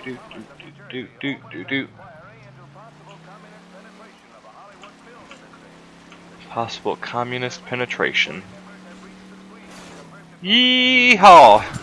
do do do do do do. Possible communist penetration. Yeehaw!